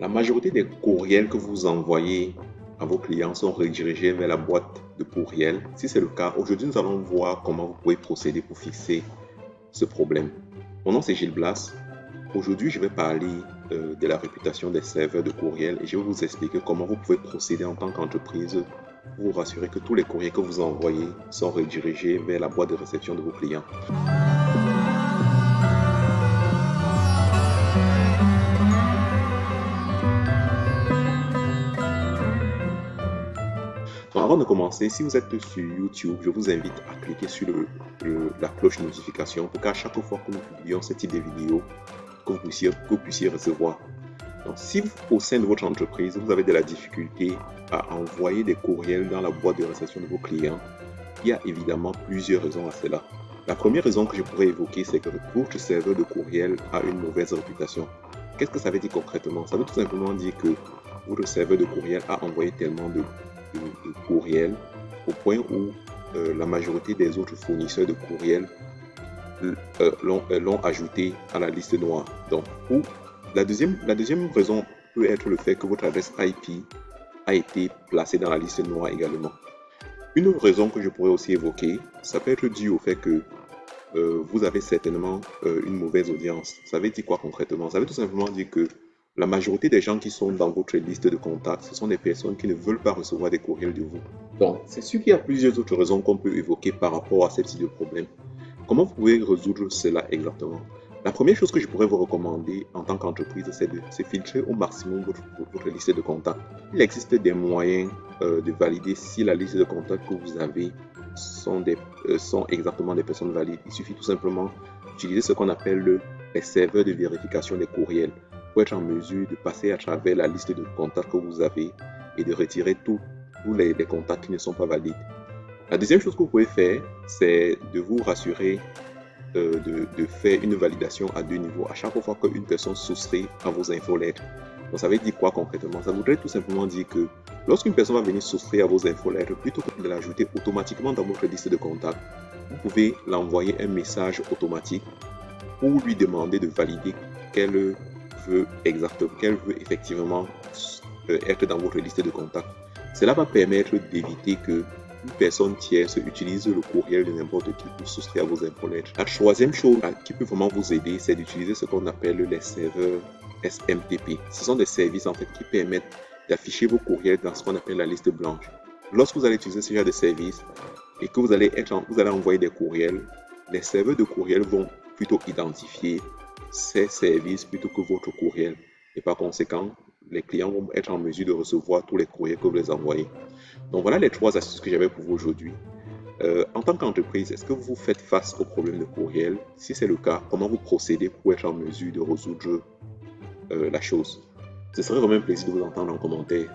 La majorité des courriels que vous envoyez à vos clients sont redirigés vers la boîte de courriel. Si c'est le cas, aujourd'hui, nous allons voir comment vous pouvez procéder pour fixer ce problème. Mon nom, c'est Gilles Blas. Aujourd'hui, je vais parler euh, de la réputation des serveurs de courriel et je vais vous expliquer comment vous pouvez procéder en tant qu'entreprise pour vous rassurer que tous les courriers que vous envoyez sont redirigés vers la boîte de réception de vos clients. Avant de commencer, si vous êtes sur YouTube, je vous invite à cliquer sur la cloche de notification pour qu'à chaque fois que nous publions ce type de vidéo, que vous puissiez, vous recevoir. Donc, si au sein de votre entreprise, vous avez de la difficulté à envoyer des courriels dans la boîte de réception de vos clients, il y a évidemment plusieurs raisons à cela. La première raison que je pourrais évoquer, c'est que votre serveur de courriel a une mauvaise réputation. Qu'est-ce que ça veut dire concrètement? Ça veut tout simplement dire que votre serveur de courriel a envoyé tellement de, courriels au point où euh, la majorité des autres fournisseurs de courriels euh, euh, l'ont ajouté à la liste noire. Donc, ou la deuxième, la deuxième raison peut être le fait que votre adresse IP a été placée dans la liste noire également. Une autre raison que je pourrais aussi évoquer, ça peut être dû au fait que euh, vous avez certainement une mauvaise audience. Ça veut dire quoi concrètement? Ça veut tout simplement dire que la majorité des gens qui sont dans votre liste de contacts, ce sont des personnes qui ne veulent pas recevoir des courriels de vous. Donc, c'est sûr qu'il y a plusieurs autres raisons qu'on peut évoquer par rapport à ce type de problème. Comment vous pouvez résoudre cela exactement? La première chose que je pourrais vous recommander en tant qu'entreprise, c'est de, filtrer au maximum votre, liste de contacts. Il existe des moyens euh, de valider si la liste de contacts que vous avez euh, sont exactement des personnes valides. Il suffit tout simplement d'utiliser ce qu'on appelle le, les serveurs de vérification des courriels pour être en mesure de passer à travers la liste de contacts que vous avez et de retirer tous les contacts qui ne sont pas valides. La deuxième chose que vous pouvez faire, c'est de vous rassurer euh, de, faire une validation à deux niveaux à chaque fois qu'une personne soustrait à vos infolettres. Donc ça veut dire quoi concrètement Ça voudrait tout simplement dire que lorsqu'une personne va venir souscrire à vos infolettres, plutôt que de l'ajouter automatiquement dans votre liste de contacts, vous pouvez l'envoyer un message automatique pour lui demander de valider qu'elle veut exactement, qu'elle veut effectivement euh, être dans votre liste de contacts. Cela va permettre d'éviter que une personne tierce utilise le courriel de n'importe qui pour souscrire à vos infolettres. La troisième chose qui peut vraiment vous aider, c'est d'utiliser ce qu'on appelle les serveurs SMTP. Ce sont des services en fait qui permettent d'afficher vos courriels dans ce qu'on appelle la liste blanche. Lorsque vous allez utiliser ce genre de service et que vous allez, être vous allez envoyer des courriels, les serveurs de courriel vont plutôt identifier ces services plutôt que votre courriel. Et par conséquent, les clients vont être en mesure de recevoir tous les courriers que vous les envoyez. Donc voilà les trois astuces que j'avais pour vous aujourd'hui. Euh, en tant qu'entreprise, est-ce que vous faites face au problème de courriel? Si c'est le cas, comment vous procédez pour être en mesure de résoudre euh, la chose? Ce serait vraiment un plaisir de vous entendre en commentaire.